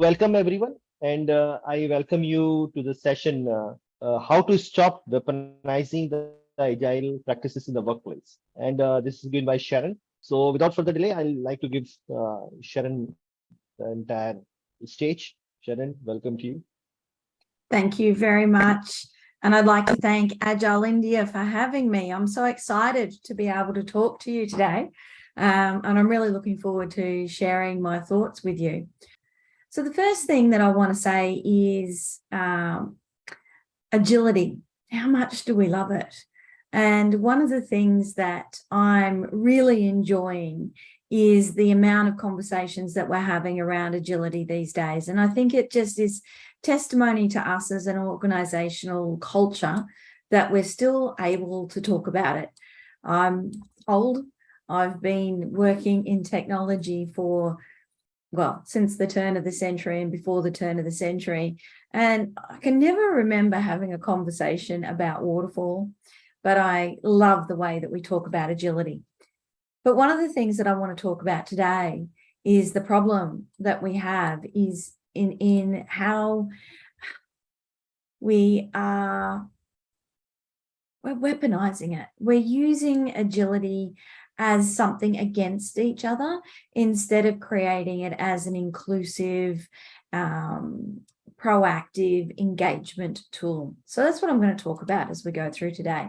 welcome everyone, and uh, I welcome you to the session, uh, uh, how to stop weaponizing the agile practices in the workplace. And uh, this is given by Sharon. So without further delay, I'd like to give uh, Sharon the entire stage. Sharon, welcome to you. Thank you very much. And I'd like to thank Agile India for having me. I'm so excited to be able to talk to you today. Um, and I'm really looking forward to sharing my thoughts with you. So the first thing that I want to say is um, agility. How much do we love it? And one of the things that I'm really enjoying is the amount of conversations that we're having around agility these days. And I think it just is testimony to us as an organizational culture that we're still able to talk about it. I'm old. I've been working in technology for well, since the turn of the century and before the turn of the century. And I can never remember having a conversation about waterfall, but I love the way that we talk about agility. But one of the things that I want to talk about today is the problem that we have is in, in how we are we're weaponizing it. We're using agility as something against each other instead of creating it as an inclusive, um, proactive engagement tool. So that's what I'm going to talk about as we go through today.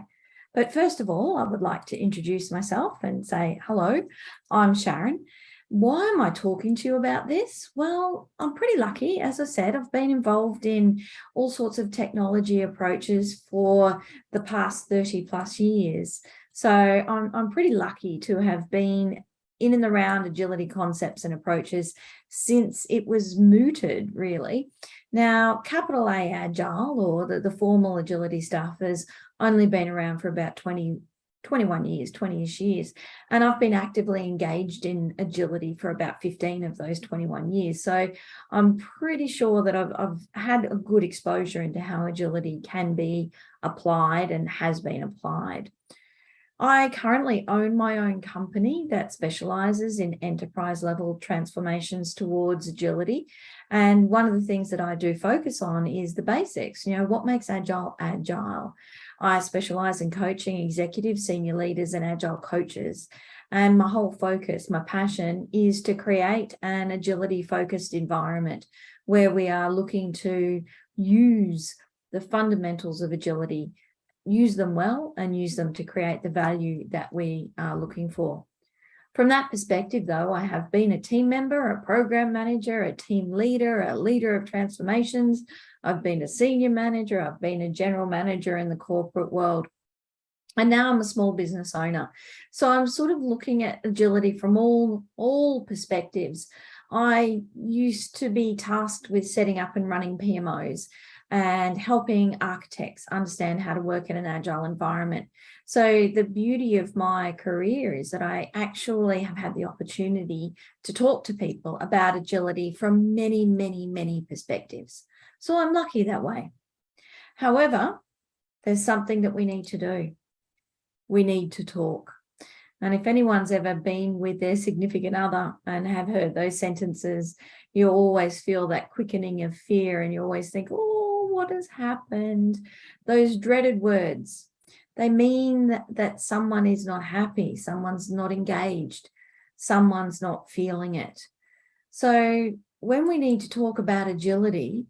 But first of all, I would like to introduce myself and say, hello, I'm Sharon. Why am I talking to you about this? Well, I'm pretty lucky. As I said, I've been involved in all sorts of technology approaches for the past 30 plus years. So I'm, I'm pretty lucky to have been in and around agility concepts and approaches since it was mooted really. Now, capital A Agile or the, the formal agility stuff has only been around for about 20, 21 years, 20-ish years. And I've been actively engaged in agility for about 15 of those 21 years. So I'm pretty sure that I've, I've had a good exposure into how agility can be applied and has been applied. I currently own my own company that specializes in enterprise level transformations towards agility. And one of the things that I do focus on is the basics, you know, what makes agile agile? I specialize in coaching executive senior leaders and agile coaches. And my whole focus, my passion is to create an agility focused environment where we are looking to use the fundamentals of agility use them well and use them to create the value that we are looking for. From that perspective, though, I have been a team member, a program manager, a team leader, a leader of transformations. I've been a senior manager. I've been a general manager in the corporate world. And now I'm a small business owner. So I'm sort of looking at agility from all, all perspectives. I used to be tasked with setting up and running PMOs and helping architects understand how to work in an agile environment. So the beauty of my career is that I actually have had the opportunity to talk to people about agility from many, many, many perspectives. So I'm lucky that way. However, there's something that we need to do. We need to talk. And if anyone's ever been with their significant other and have heard those sentences, you always feel that quickening of fear and you always think, oh, what has happened? Those dreaded words, they mean that, that someone is not happy, someone's not engaged, someone's not feeling it. So when we need to talk about agility,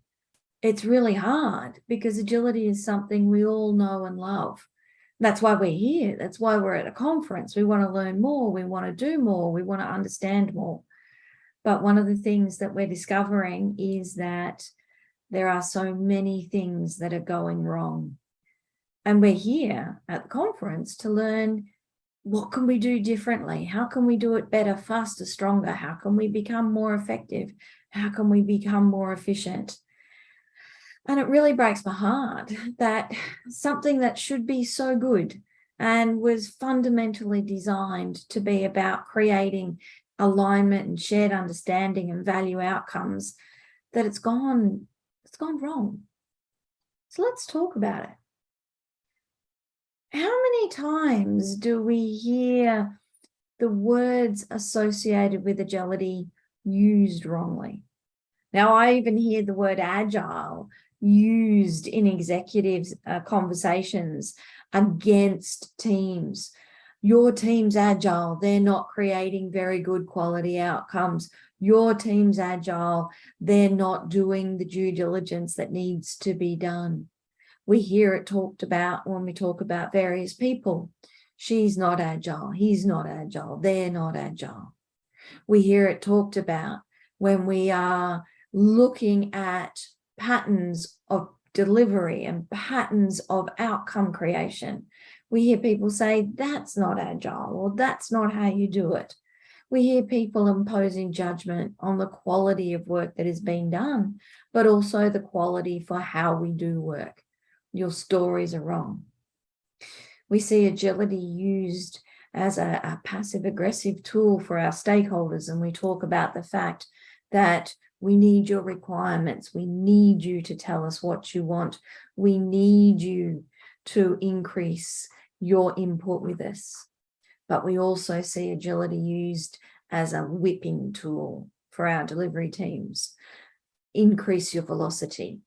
it's really hard because agility is something we all know and love. That's why we're here. That's why we're at a conference. We want to learn more. We want to do more. We want to understand more. But one of the things that we're discovering is that there are so many things that are going wrong. And we're here at the conference to learn what can we do differently? How can we do it better, faster, stronger? How can we become more effective? How can we become more efficient? And it really breaks my heart that something that should be so good and was fundamentally designed to be about creating alignment and shared understanding and value outcomes, that it's gone it's gone wrong. So let's talk about it. How many times do we hear the words associated with agility used wrongly? Now, I even hear the word agile used in executive uh, conversations against teams. Your team's agile, they're not creating very good quality outcomes. Your team's agile, they're not doing the due diligence that needs to be done. We hear it talked about when we talk about various people. She's not agile, he's not agile, they're not agile. We hear it talked about when we are looking at patterns of delivery and patterns of outcome creation. We hear people say, that's not agile, or that's not how you do it. We hear people imposing judgment on the quality of work that is being done, but also the quality for how we do work. Your stories are wrong. We see agility used as a, a passive aggressive tool for our stakeholders. And we talk about the fact that we need your requirements. We need you to tell us what you want. We need you to increase your input with us. But we also see agility used as a whipping tool for our delivery teams. Increase your velocity,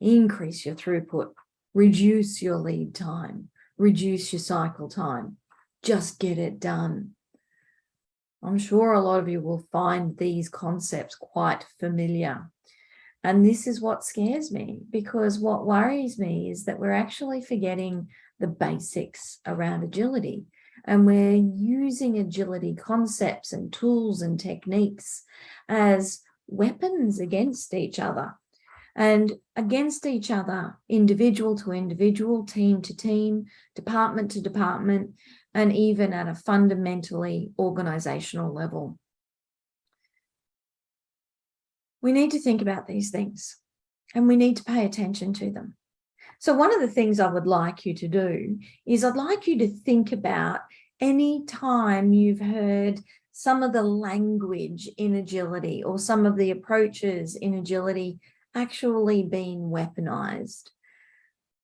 increase your throughput, reduce your lead time, reduce your cycle time, just get it done. I'm sure a lot of you will find these concepts quite familiar. And this is what scares me because what worries me is that we're actually forgetting the basics around agility and we're using agility concepts and tools and techniques as weapons against each other and against each other, individual to individual, team to team, department to department, and even at a fundamentally organizational level. We need to think about these things and we need to pay attention to them. So one of the things I would like you to do is I'd like you to think about any time you've heard some of the language in agility or some of the approaches in agility actually being weaponized,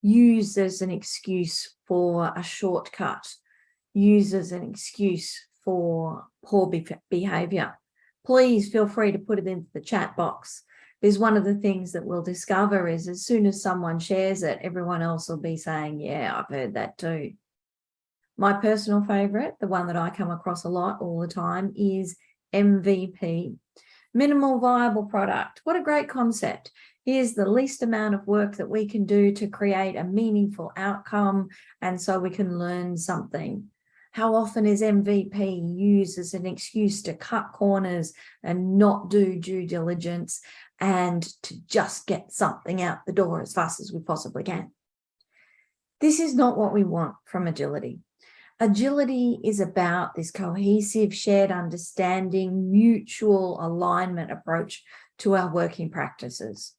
used as an excuse for a shortcut. Used as an excuse for poor behavior, please feel free to put it into the chat box. Because one of the things that we'll discover is as soon as someone shares it, everyone else will be saying, yeah, I've heard that too. My personal favorite, the one that I come across a lot all the time is MVP, minimal viable product. What a great concept. Here's the least amount of work that we can do to create a meaningful outcome. And so we can learn something. How often is MVP used as an excuse to cut corners and not do due diligence and to just get something out the door as fast as we possibly can? This is not what we want from agility. Agility is about this cohesive, shared understanding, mutual alignment approach to our working practices.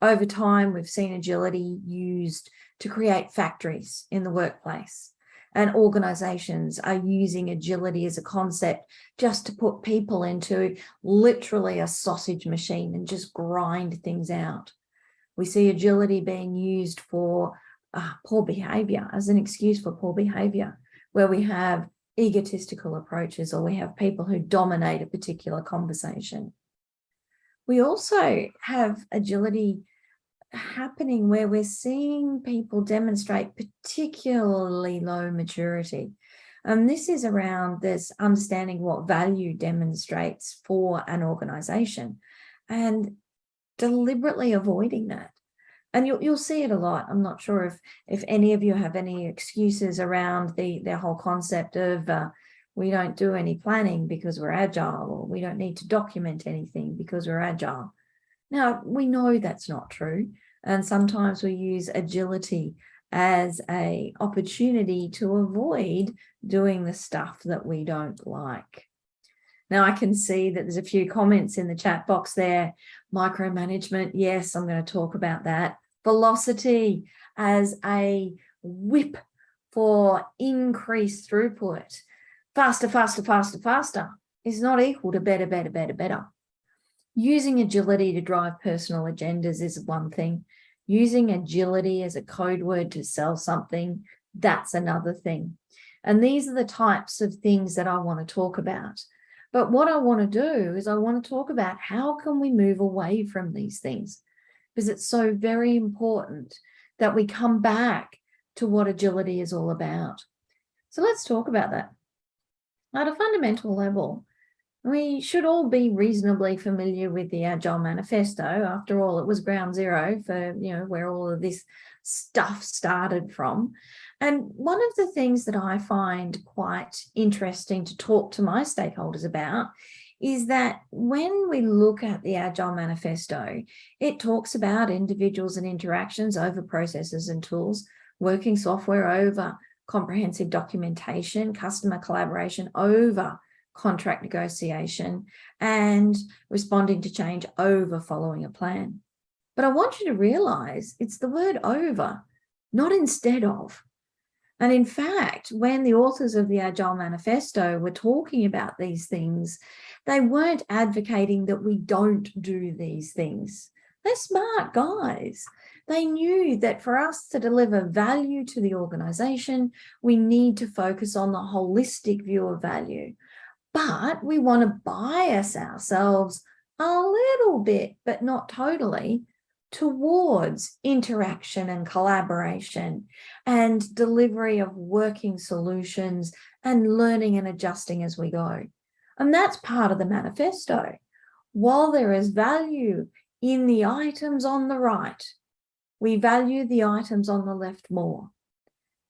Over time, we've seen agility used to create factories in the workplace and organizations are using agility as a concept just to put people into literally a sausage machine and just grind things out. We see agility being used for uh, poor behavior as an excuse for poor behavior, where we have egotistical approaches or we have people who dominate a particular conversation. We also have agility happening where we're seeing people demonstrate particularly low maturity. And this is around this understanding what value demonstrates for an organization and deliberately avoiding that. And you'll, you'll see it a lot. I'm not sure if, if any of you have any excuses around the, the whole concept of uh, we don't do any planning because we're agile or we don't need to document anything because we're agile. Now, we know that's not true. And sometimes we use agility as a opportunity to avoid doing the stuff that we don't like. Now I can see that there's a few comments in the chat box there. Micromanagement, yes, I'm going to talk about that. Velocity as a whip for increased throughput. Faster, faster, faster, faster is not equal to better, better, better, better. Using agility to drive personal agendas is one thing. Using agility as a code word to sell something, that's another thing. And these are the types of things that I want to talk about. But what I want to do is I want to talk about how can we move away from these things? Because it's so very important that we come back to what agility is all about. So let's talk about that. At a fundamental level, we should all be reasonably familiar with the Agile Manifesto. After all, it was ground zero for, you know, where all of this stuff started from. And one of the things that I find quite interesting to talk to my stakeholders about is that when we look at the Agile Manifesto, it talks about individuals and interactions over processes and tools, working software over comprehensive documentation, customer collaboration over contract negotiation and responding to change over following a plan. But I want you to realize it's the word over, not instead of. And in fact, when the authors of the Agile Manifesto were talking about these things, they weren't advocating that we don't do these things. They're smart guys. They knew that for us to deliver value to the organization, we need to focus on the holistic view of value, but we want to bias ourselves a little bit, but not totally, towards interaction and collaboration and delivery of working solutions and learning and adjusting as we go. And that's part of the manifesto. While there is value in the items on the right, we value the items on the left more.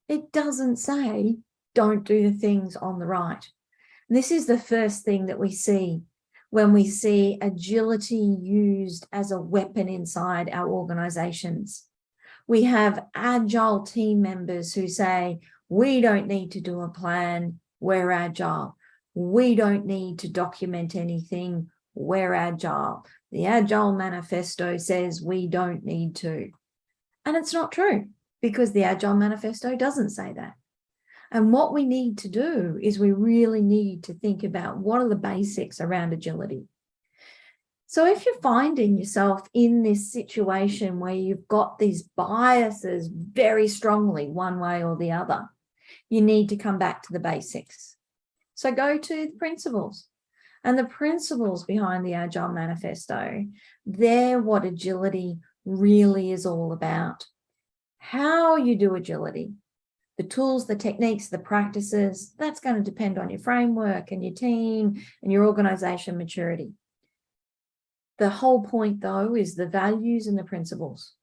It doesn't say don't do the things on the right. This is the first thing that we see when we see agility used as a weapon inside our organizations. We have agile team members who say, we don't need to do a plan, we're agile. We don't need to document anything, we're agile. The Agile Manifesto says we don't need to. And it's not true because the Agile Manifesto doesn't say that. And what we need to do is we really need to think about what are the basics around agility. So if you're finding yourself in this situation where you've got these biases very strongly one way or the other, you need to come back to the basics. So go to the principles and the principles behind the Agile Manifesto. They're what agility really is all about. How you do agility, the tools, the techniques, the practices, that's going to depend on your framework and your team and your organization maturity. The whole point though is the values and the principles.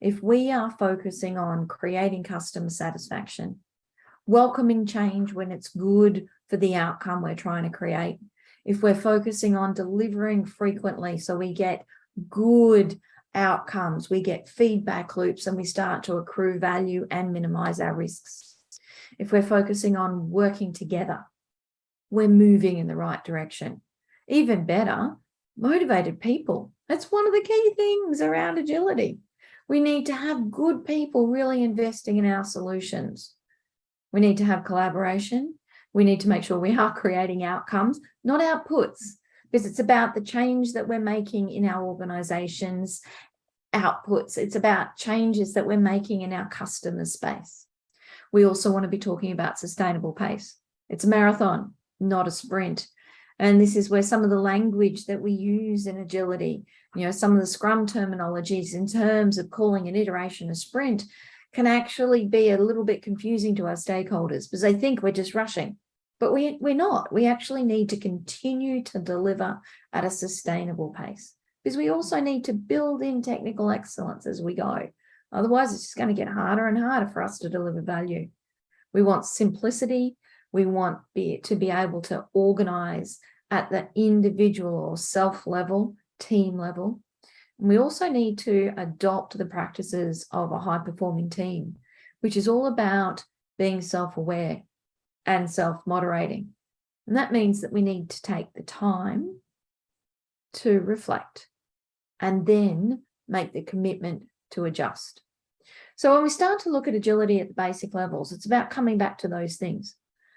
If we are focusing on creating customer satisfaction, welcoming change when it's good for the outcome we're trying to create, if we're focusing on delivering frequently so we get good outcomes, we get feedback loops and we start to accrue value and minimize our risks. If we're focusing on working together, we're moving in the right direction. Even better, motivated people. That's one of the key things around agility. We need to have good people really investing in our solutions. We need to have collaboration. We need to make sure we are creating outcomes, not outputs because it's about the change that we're making in our organizations outputs. It's about changes that we're making in our customer space. We also want to be talking about sustainable pace. It's a marathon, not a sprint. And this is where some of the language that we use in agility, you know, some of the scrum terminologies in terms of calling an iteration a sprint can actually be a little bit confusing to our stakeholders because they think we're just rushing. But we, we're not. We actually need to continue to deliver at a sustainable pace because we also need to build in technical excellence as we go. Otherwise, it's just going to get harder and harder for us to deliver value. We want simplicity. We want be, to be able to organize at the individual or self level, team level. And we also need to adopt the practices of a high performing team, which is all about being self-aware, and self-moderating. And that means that we need to take the time to reflect and then make the commitment to adjust. So when we start to look at agility at the basic levels, it's about coming back to those things.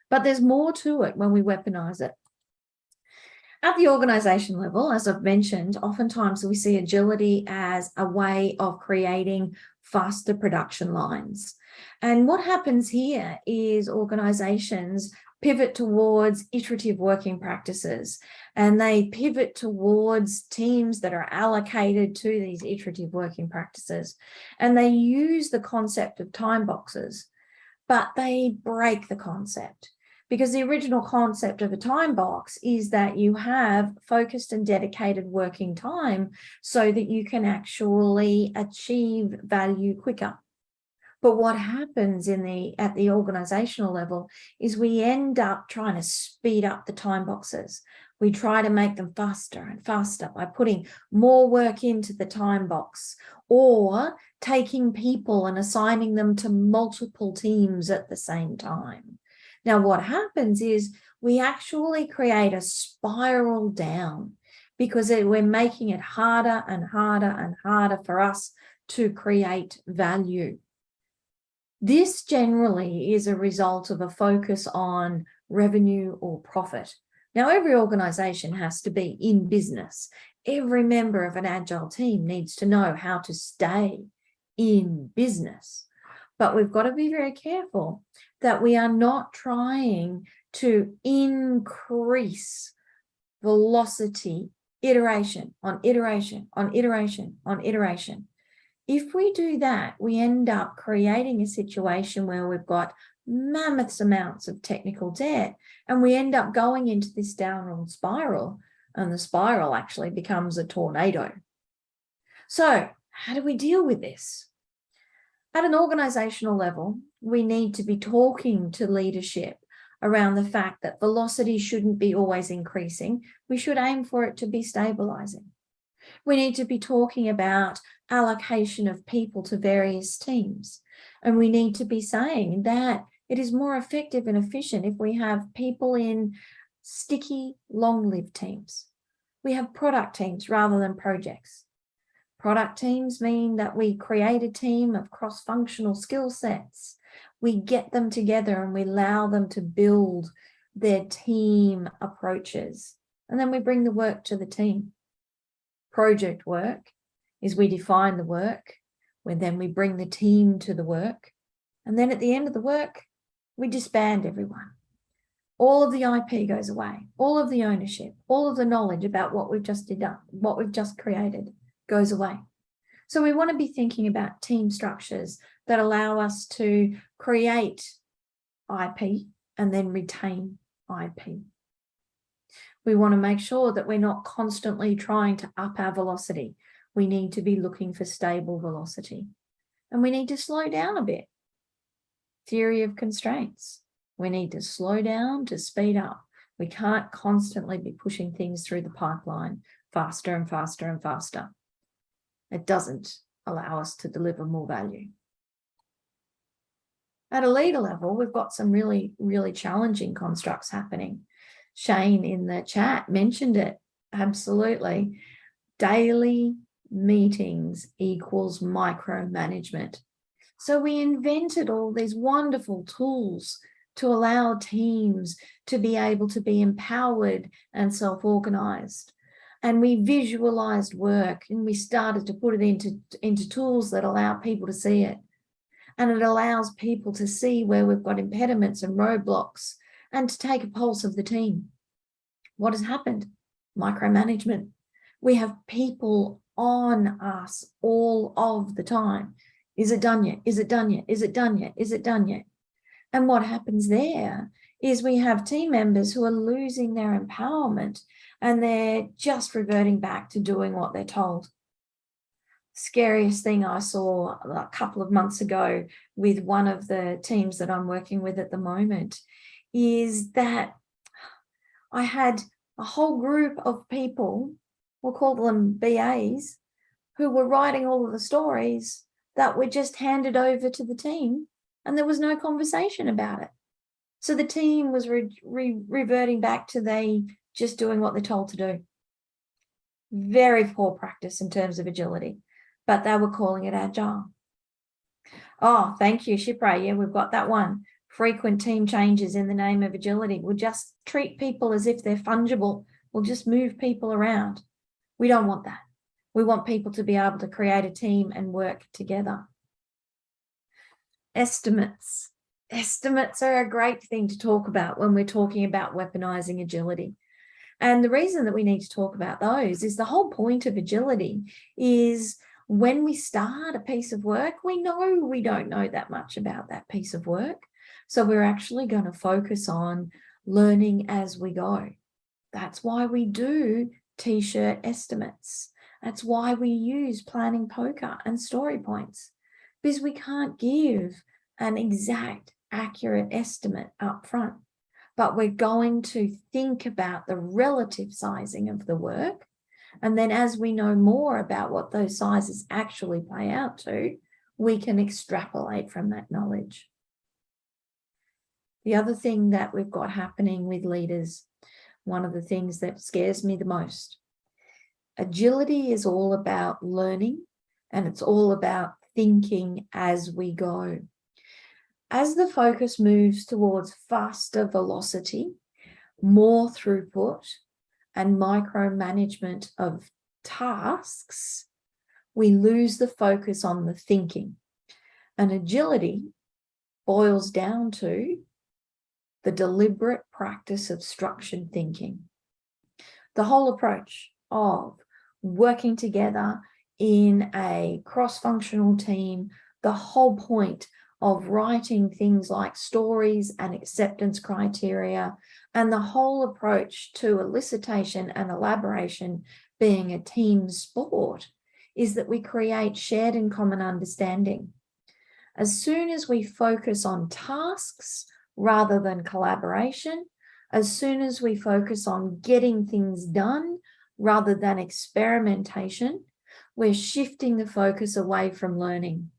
But there's more to it when we weaponize it. At the organization level, as I've mentioned, oftentimes we see agility as a way of creating faster production lines. And what happens here is organizations pivot towards iterative working practices and they pivot towards teams that are allocated to these iterative working practices. And they use the concept of time boxes, but they break the concept because the original concept of a time box is that you have focused and dedicated working time so that you can actually achieve value quicker. But what happens in the at the organizational level is we end up trying to speed up the time boxes. We try to make them faster and faster by putting more work into the time box or taking people and assigning them to multiple teams at the same time. Now, what happens is we actually create a spiral down because we're making it harder and harder and harder for us to create value. This generally is a result of a focus on revenue or profit. Now, every organization has to be in business. Every member of an agile team needs to know how to stay in business. But we've got to be very careful that we are not trying to increase velocity, iteration on iteration on iteration on iteration. If we do that, we end up creating a situation where we've got mammoth amounts of technical debt and we end up going into this downward spiral and the spiral actually becomes a tornado. So how do we deal with this? At an organizational level, we need to be talking to leadership around the fact that velocity shouldn't be always increasing. We should aim for it to be stabilizing. We need to be talking about allocation of people to various teams. And we need to be saying that it is more effective and efficient if we have people in sticky, long-lived teams. We have product teams rather than projects. Product teams mean that we create a team of cross-functional skill sets. We get them together and we allow them to build their team approaches. And then we bring the work to the team project work is we define the work, when then we bring the team to the work. And then at the end of the work, we disband everyone. All of the IP goes away, all of the ownership, all of the knowledge about what we've just done, what we've just created goes away. So we want to be thinking about team structures that allow us to create IP and then retain IP. We want to make sure that we're not constantly trying to up our velocity. We need to be looking for stable velocity. And we need to slow down a bit. Theory of constraints. We need to slow down to speed up. We can't constantly be pushing things through the pipeline faster and faster and faster. It doesn't allow us to deliver more value. At a leader level, we've got some really, really challenging constructs happening. Shane in the chat mentioned it. Absolutely. Daily meetings equals micromanagement. So we invented all these wonderful tools to allow teams to be able to be empowered and self-organized. And we visualized work and we started to put it into, into tools that allow people to see it. And it allows people to see where we've got impediments and roadblocks and to take a pulse of the team. What has happened? Micromanagement. We have people on us all of the time. Is it done yet? Is it done yet? Is it done yet? Is it done yet? And what happens there is we have team members who are losing their empowerment and they're just reverting back to doing what they're told. Scariest thing I saw a couple of months ago with one of the teams that I'm working with at the moment is that I had a whole group of people, we'll call them BAs, who were writing all of the stories that were just handed over to the team and there was no conversation about it. So the team was re re reverting back to they just doing what they're told to do. Very poor practice in terms of agility, but they were calling it agile. Oh, thank you, Shipra. Yeah, we've got that one frequent team changes in the name of agility. We'll just treat people as if they're fungible. We'll just move people around. We don't want that. We want people to be able to create a team and work together. Estimates. estimates are a great thing to talk about when we're talking about weaponizing agility. And the reason that we need to talk about those is the whole point of agility is when we start a piece of work, we know we don't know that much about that piece of work. So we're actually going to focus on learning as we go. That's why we do t-shirt estimates. That's why we use planning poker and story points because we can't give an exact accurate estimate up front, but we're going to think about the relative sizing of the work. And then as we know more about what those sizes actually play out to, we can extrapolate from that knowledge. The other thing that we've got happening with leaders, one of the things that scares me the most, agility is all about learning and it's all about thinking as we go. As the focus moves towards faster velocity, more throughput and micromanagement of tasks, we lose the focus on the thinking. And agility boils down to the deliberate practice of structured thinking. The whole approach of working together in a cross-functional team, the whole point of writing things like stories and acceptance criteria and the whole approach to elicitation and elaboration being a team sport is that we create shared and common understanding. As soon as we focus on tasks rather than collaboration, as soon as we focus on getting things done rather than experimentation, we're shifting the focus away from learning.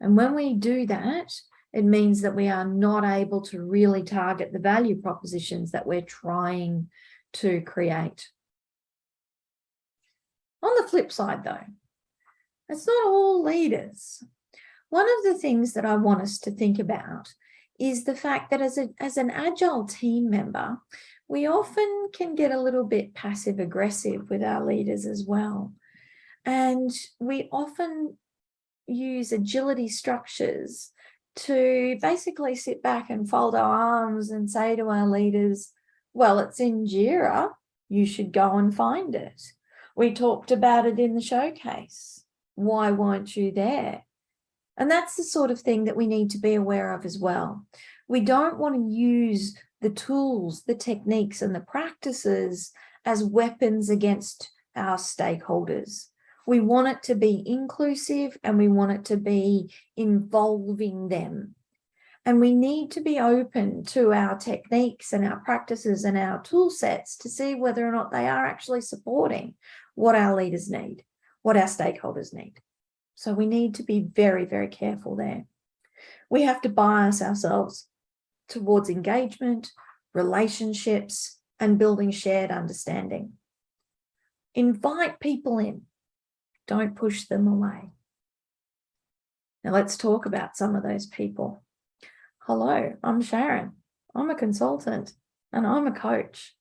And when we do that, it means that we are not able to really target the value propositions that we're trying to create. On the flip side though, it's not all leaders. One of the things that I want us to think about is the fact that as, a, as an agile team member, we often can get a little bit passive aggressive with our leaders as well. And we often use agility structures to basically sit back and fold our arms and say to our leaders, well, it's in JIRA, you should go and find it. We talked about it in the showcase. Why weren't you there? And that's the sort of thing that we need to be aware of as well. We don't want to use the tools, the techniques and the practices as weapons against our stakeholders. We want it to be inclusive and we want it to be involving them. And we need to be open to our techniques and our practices and our tool sets to see whether or not they are actually supporting what our leaders need, what our stakeholders need. So we need to be very, very careful there. We have to bias ourselves towards engagement, relationships, and building shared understanding. Invite people in, don't push them away. Now let's talk about some of those people. Hello, I'm Sharon. I'm a consultant and I'm a coach.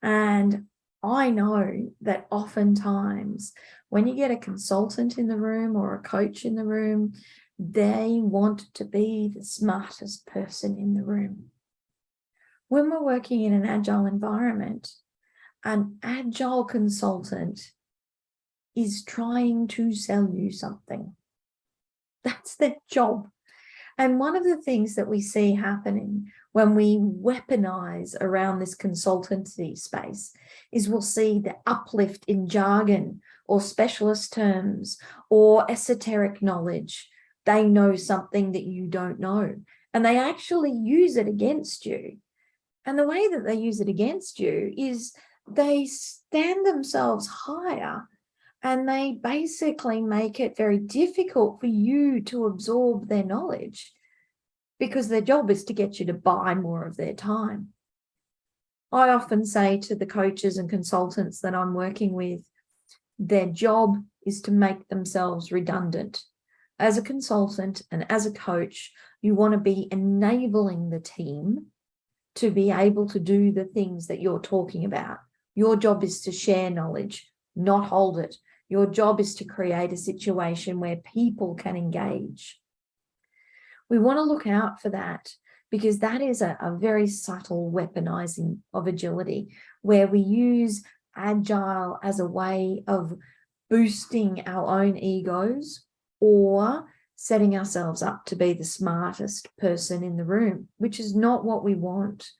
And I know that oftentimes when you get a consultant in the room or a coach in the room, they want to be the smartest person in the room. When we're working in an agile environment, an agile consultant is trying to sell you something. That's their job. And one of the things that we see happening when we weaponize around this consultancy space is we'll see the uplift in jargon or specialist terms or esoteric knowledge. They know something that you don't know and they actually use it against you. And the way that they use it against you is they stand themselves higher and they basically make it very difficult for you to absorb their knowledge because their job is to get you to buy more of their time. I often say to the coaches and consultants that I'm working with, their job is to make themselves redundant. As a consultant and as a coach, you want to be enabling the team to be able to do the things that you're talking about. Your job is to share knowledge, not hold it. Your job is to create a situation where people can engage. We want to look out for that because that is a, a very subtle weaponizing of agility where we use agile as a way of boosting our own egos or setting ourselves up to be the smartest person in the room, which is not what we want.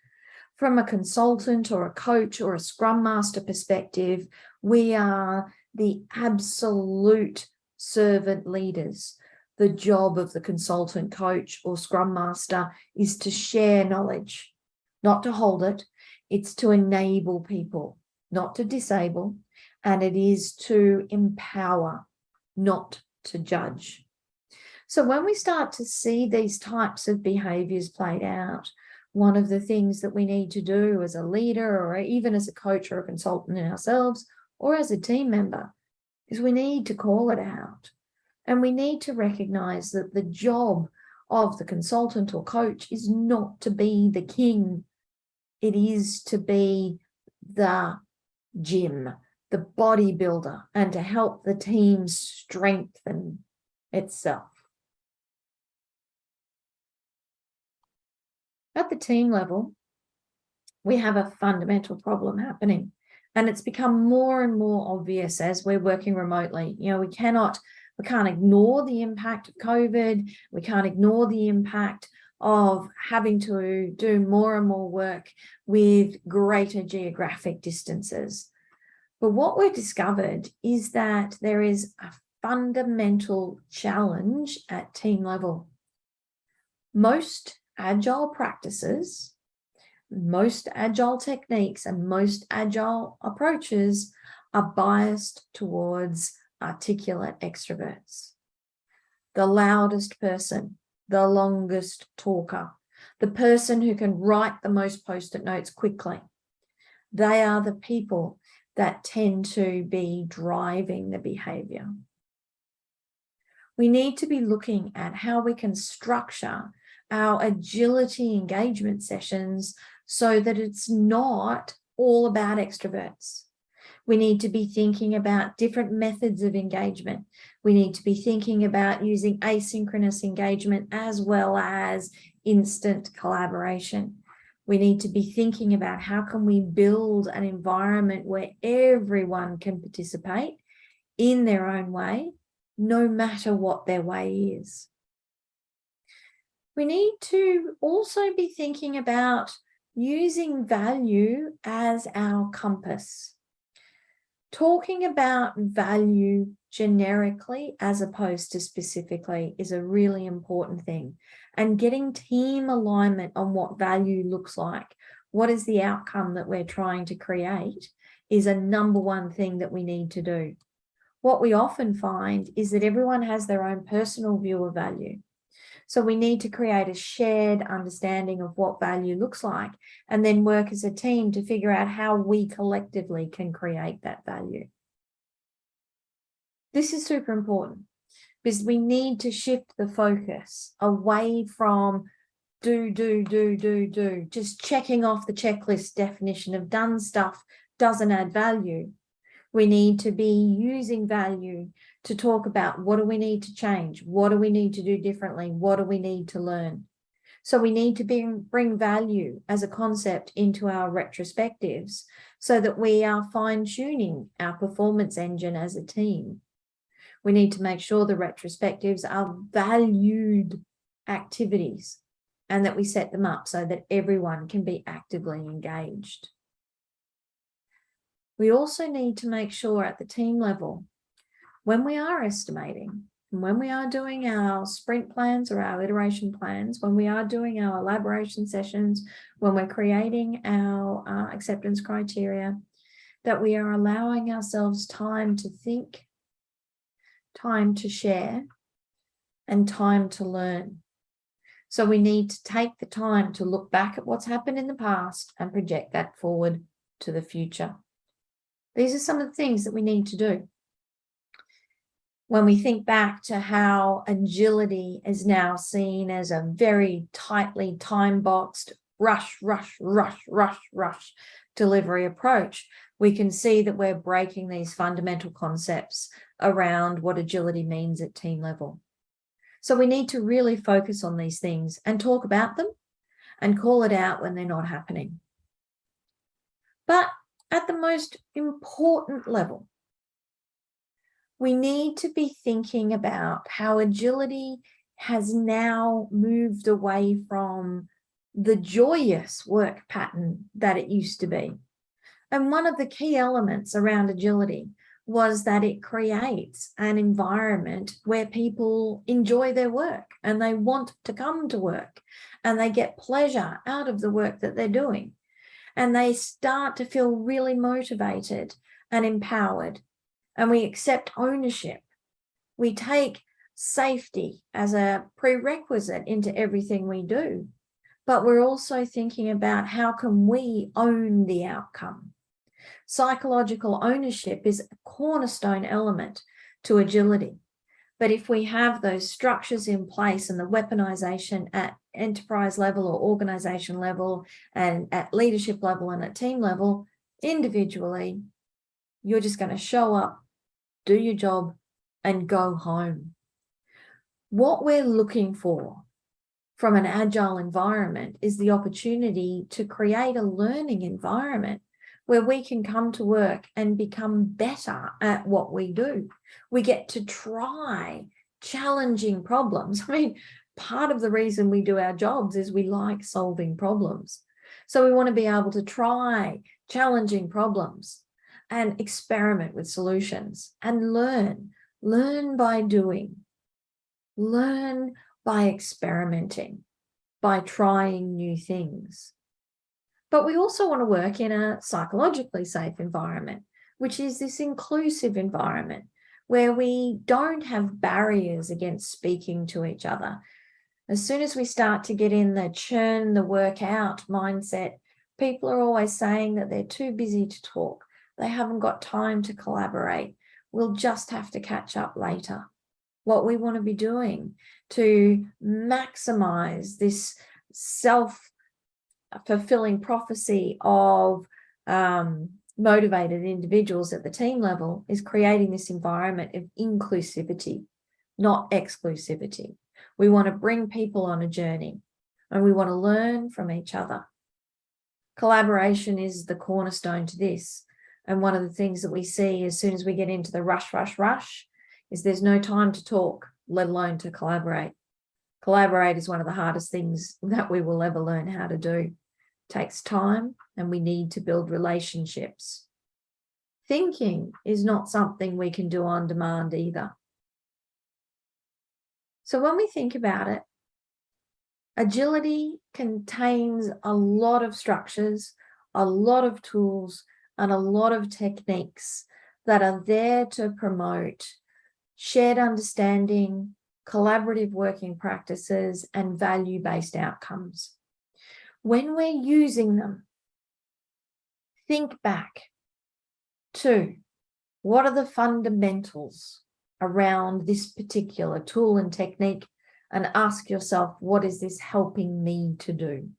From a consultant or a coach or a scrum master perspective, we are the absolute servant leaders. The job of the consultant coach or scrum master is to share knowledge, not to hold it. It's to enable people, not to disable, and it is to empower, not to judge. So when we start to see these types of behaviors played out, one of the things that we need to do as a leader or even as a coach or a consultant in ourselves or as a team member is we need to call it out. And we need to recognize that the job of the consultant or coach is not to be the king. It is to be the gym, the bodybuilder, and to help the team strengthen itself. At the team level, we have a fundamental problem happening. And it's become more and more obvious as we're working remotely. You know, we cannot, we can't ignore the impact of COVID. We can't ignore the impact of having to do more and more work with greater geographic distances. But what we've discovered is that there is a fundamental challenge at team level. Most agile practices, most agile techniques and most agile approaches are biased towards articulate extroverts. The loudest person, the longest talker, the person who can write the most post-it notes quickly. They are the people that tend to be driving the behavior. We need to be looking at how we can structure our agility engagement sessions so that it's not all about extroverts. We need to be thinking about different methods of engagement. We need to be thinking about using asynchronous engagement as well as instant collaboration. We need to be thinking about how can we build an environment where everyone can participate in their own way, no matter what their way is we need to also be thinking about using value as our compass. Talking about value generically as opposed to specifically is a really important thing. And getting team alignment on what value looks like, what is the outcome that we're trying to create is a number one thing that we need to do. What we often find is that everyone has their own personal view of value. So we need to create a shared understanding of what value looks like and then work as a team to figure out how we collectively can create that value. This is super important because we need to shift the focus away from do, do, do, do, do, just checking off the checklist definition of done stuff doesn't add value. We need to be using value to talk about what do we need to change? What do we need to do differently? What do we need to learn? So we need to bring, bring value as a concept into our retrospectives so that we are fine tuning our performance engine as a team. We need to make sure the retrospectives are valued activities and that we set them up so that everyone can be actively engaged. We also need to make sure at the team level when we are estimating, when we are doing our sprint plans or our iteration plans, when we are doing our elaboration sessions, when we're creating our uh, acceptance criteria, that we are allowing ourselves time to think, time to share, and time to learn. So we need to take the time to look back at what's happened in the past and project that forward to the future. These are some of the things that we need to do when we think back to how agility is now seen as a very tightly time boxed rush, rush, rush, rush, rush delivery approach, we can see that we're breaking these fundamental concepts around what agility means at team level. So we need to really focus on these things and talk about them and call it out when they're not happening. But at the most important level, we need to be thinking about how agility has now moved away from the joyous work pattern that it used to be. And one of the key elements around agility was that it creates an environment where people enjoy their work and they want to come to work and they get pleasure out of the work that they're doing. And they start to feel really motivated and empowered. And we accept ownership. We take safety as a prerequisite into everything we do. But we're also thinking about how can we own the outcome? Psychological ownership is a cornerstone element to agility. But if we have those structures in place and the weaponization at enterprise level or organization level and at leadership level and at team level, individually, you're just going to show up, do your job and go home. What we're looking for from an agile environment is the opportunity to create a learning environment where we can come to work and become better at what we do. We get to try challenging problems. I mean, part of the reason we do our jobs is we like solving problems. So we want to be able to try challenging problems and experiment with solutions and learn, learn by doing, learn by experimenting, by trying new things. But we also want to work in a psychologically safe environment, which is this inclusive environment where we don't have barriers against speaking to each other. As soon as we start to get in the churn the work out mindset, people are always saying that they're too busy to talk. They haven't got time to collaborate. We'll just have to catch up later. What we want to be doing to maximize this self fulfilling prophecy of um, motivated individuals at the team level is creating this environment of inclusivity, not exclusivity. We want to bring people on a journey and we want to learn from each other. Collaboration is the cornerstone to this. And one of the things that we see as soon as we get into the rush, rush, rush is there's no time to talk, let alone to collaborate. Collaborate is one of the hardest things that we will ever learn how to do takes time and we need to build relationships. Thinking is not something we can do on demand either. So when we think about it, agility contains a lot of structures, a lot of tools, and a lot of techniques that are there to promote shared understanding, collaborative working practices, and value-based outcomes when we're using them, think back to what are the fundamentals around this particular tool and technique and ask yourself, what is this helping me to do?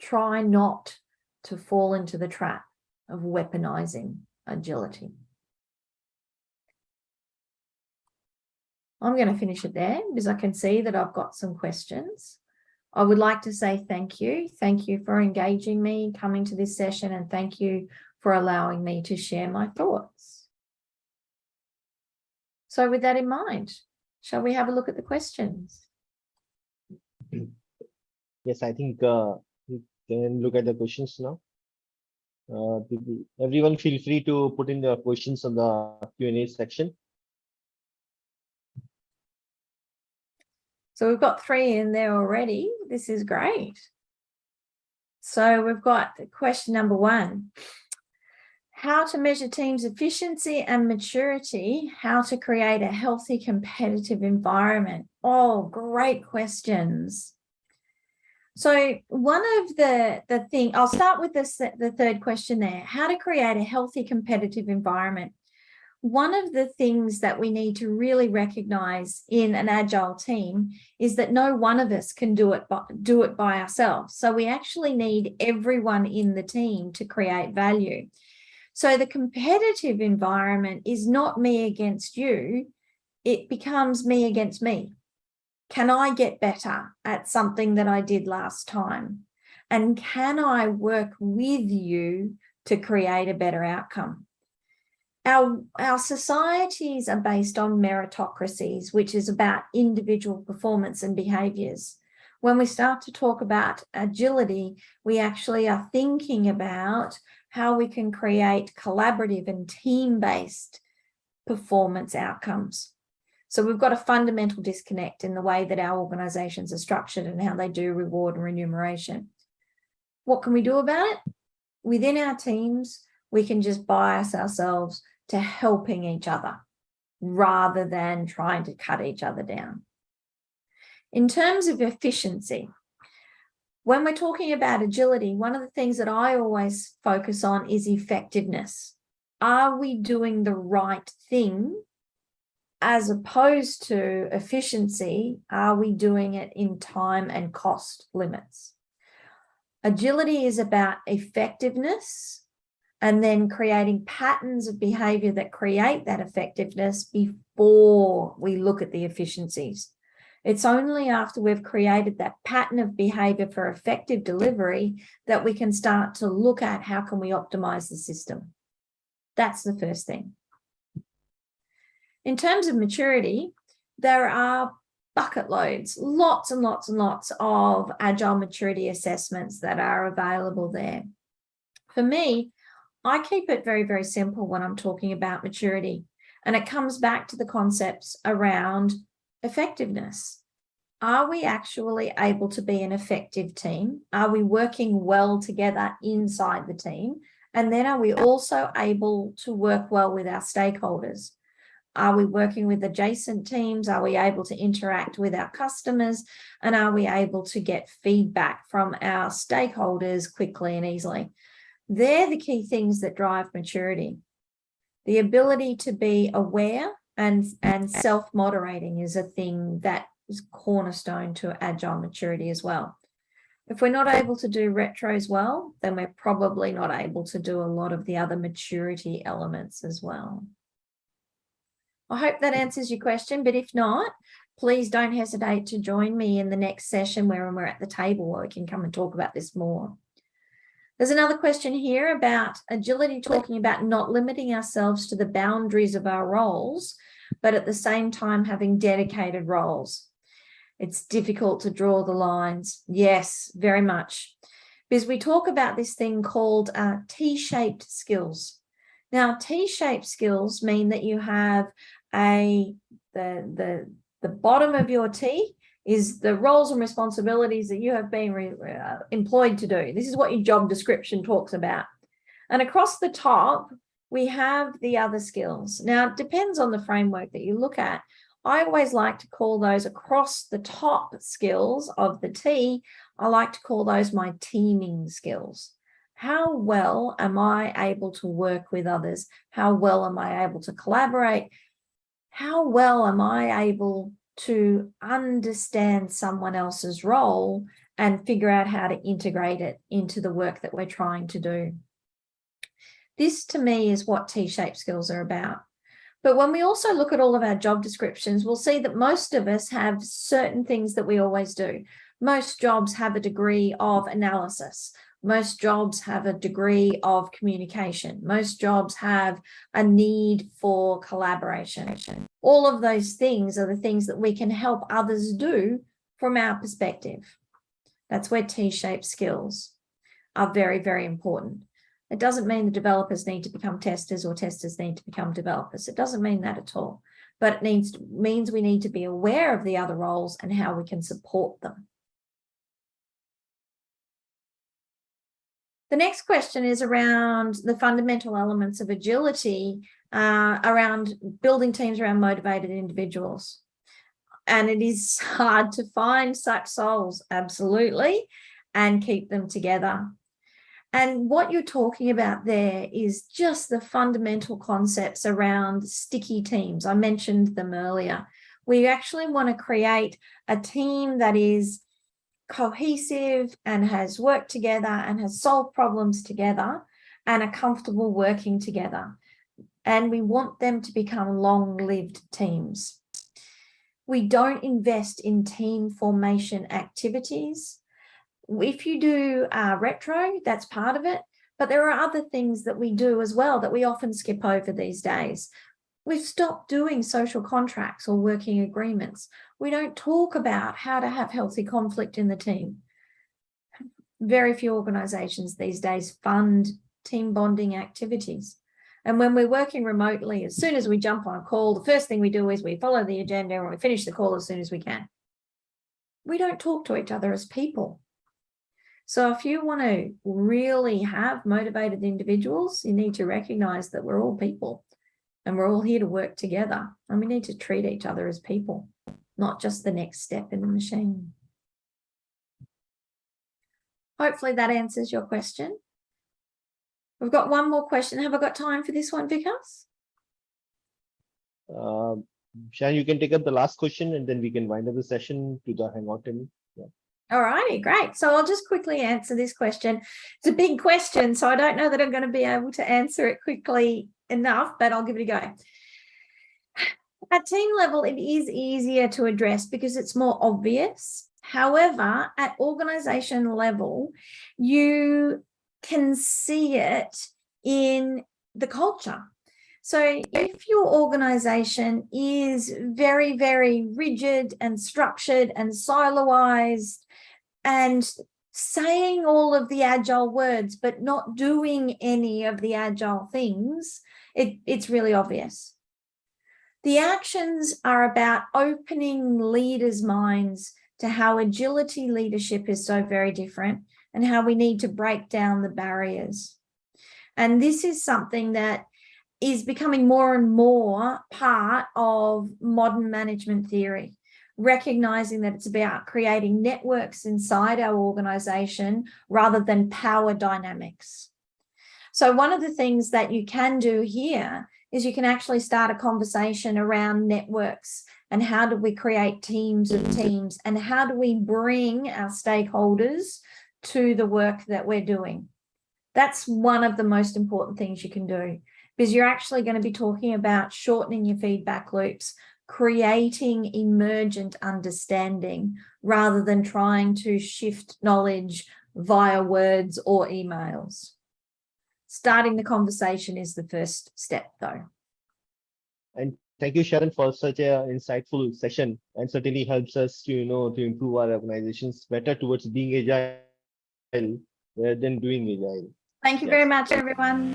Try not to fall into the trap of weaponizing agility. I'm going to finish it there because I can see that I've got some questions. I would like to say thank you. Thank you for engaging me, coming to this session, and thank you for allowing me to share my thoughts. So with that in mind, shall we have a look at the questions? Yes, I think uh, can look at the questions now. Uh, everyone feel free to put in the questions on the Q&A section. So we've got three in there already. This is great. So we've got question number one. How to measure teams' efficiency and maturity, how to create a healthy competitive environment. Oh, great questions. So one of the, the thing, I'll start with this, the third question there, how to create a healthy competitive environment. One of the things that we need to really recognize in an agile team is that no one of us can do it do it by ourselves. So we actually need everyone in the team to create value. So the competitive environment is not me against you it becomes me against me. Can I get better at something that I did last time? And can I work with you to create a better outcome? Our, our societies are based on meritocracies, which is about individual performance and behaviors. When we start to talk about agility, we actually are thinking about how we can create collaborative and team-based performance outcomes. So we've got a fundamental disconnect in the way that our organizations are structured and how they do reward and remuneration. What can we do about it? Within our teams, we can just bias ourselves to helping each other rather than trying to cut each other down. In terms of efficiency, when we're talking about agility, one of the things that I always focus on is effectiveness. Are we doing the right thing as opposed to efficiency? Are we doing it in time and cost limits? Agility is about effectiveness and then creating patterns of behavior that create that effectiveness before we look at the efficiencies. It's only after we've created that pattern of behavior for effective delivery that we can start to look at how can we optimize the system. That's the first thing. In terms of maturity, there are bucket loads, lots and lots and lots of agile maturity assessments that are available there. For me, I keep it very, very simple when I'm talking about maturity. And it comes back to the concepts around effectiveness. Are we actually able to be an effective team? Are we working well together inside the team? And then are we also able to work well with our stakeholders? Are we working with adjacent teams? Are we able to interact with our customers? And are we able to get feedback from our stakeholders quickly and easily? They're the key things that drive maturity. The ability to be aware and, and self-moderating is a thing that is cornerstone to agile maturity as well. If we're not able to do retros well, then we're probably not able to do a lot of the other maturity elements as well. I hope that answers your question, but if not, please don't hesitate to join me in the next session where we're at the table where we can come and talk about this more. There's another question here about agility, talking about not limiting ourselves to the boundaries of our roles, but at the same time having dedicated roles. It's difficult to draw the lines. Yes, very much. Because we talk about this thing called uh, T-shaped skills. Now, T-shaped skills mean that you have a the, the, the bottom of your T is the roles and responsibilities that you have been uh, employed to do. This is what your job description talks about. And across the top, we have the other skills. Now, it depends on the framework that you look at. I always like to call those across the top skills of the T. I like to call those my teaming skills. How well am I able to work with others? How well am I able to collaborate? How well am I able to understand someone else's role and figure out how to integrate it into the work that we're trying to do. This to me is what T-shaped skills are about. But when we also look at all of our job descriptions, we'll see that most of us have certain things that we always do. Most jobs have a degree of analysis. Most jobs have a degree of communication. Most jobs have a need for collaboration. All of those things are the things that we can help others do from our perspective. That's where T-shaped skills are very, very important. It doesn't mean the developers need to become testers or testers need to become developers. It doesn't mean that at all, but it needs means we need to be aware of the other roles and how we can support them. The next question is around the fundamental elements of agility uh, around building teams around motivated individuals. And it is hard to find such souls, absolutely, and keep them together. And what you're talking about there is just the fundamental concepts around sticky teams. I mentioned them earlier. We actually want to create a team that is cohesive and has worked together and has solved problems together and are comfortable working together. And we want them to become long-lived teams. We don't invest in team formation activities. If you do uh, retro, that's part of it. But there are other things that we do as well that we often skip over these days. We've stopped doing social contracts or working agreements. We don't talk about how to have healthy conflict in the team. Very few organizations these days fund team bonding activities. And when we're working remotely, as soon as we jump on a call, the first thing we do is we follow the agenda and we finish the call as soon as we can. We don't talk to each other as people. So if you want to really have motivated individuals, you need to recognize that we're all people and we're all here to work together and we need to treat each other as people, not just the next step in the machine. Hopefully that answers your question. We've got one more question. Have I got time for this one, Vikas? Um, Sharon, you can take up the last question and then we can wind up the session to the hangout. Yeah. All righty, great. So I'll just quickly answer this question. It's a big question, so I don't know that I'm going to be able to answer it quickly enough, but I'll give it a go. At team level, it is easier to address because it's more obvious. However, at organization level, you can see it in the culture. So if your organization is very, very rigid and structured and siloized and saying all of the agile words, but not doing any of the agile things, it, it's really obvious. The actions are about opening leaders' minds to how agility leadership is so very different and how we need to break down the barriers. And this is something that is becoming more and more part of modern management theory, recognizing that it's about creating networks inside our organization rather than power dynamics. So one of the things that you can do here is you can actually start a conversation around networks and how do we create teams of teams and how do we bring our stakeholders to the work that we're doing. That's one of the most important things you can do because you're actually going to be talking about shortening your feedback loops, creating emergent understanding rather than trying to shift knowledge via words or emails. Starting the conversation is the first step though. And thank you, Sharon, for such a insightful session and certainly helps us to, you know, to improve our organizations better towards being agile rather than doing agile. Thank you Yes. very much, everyone.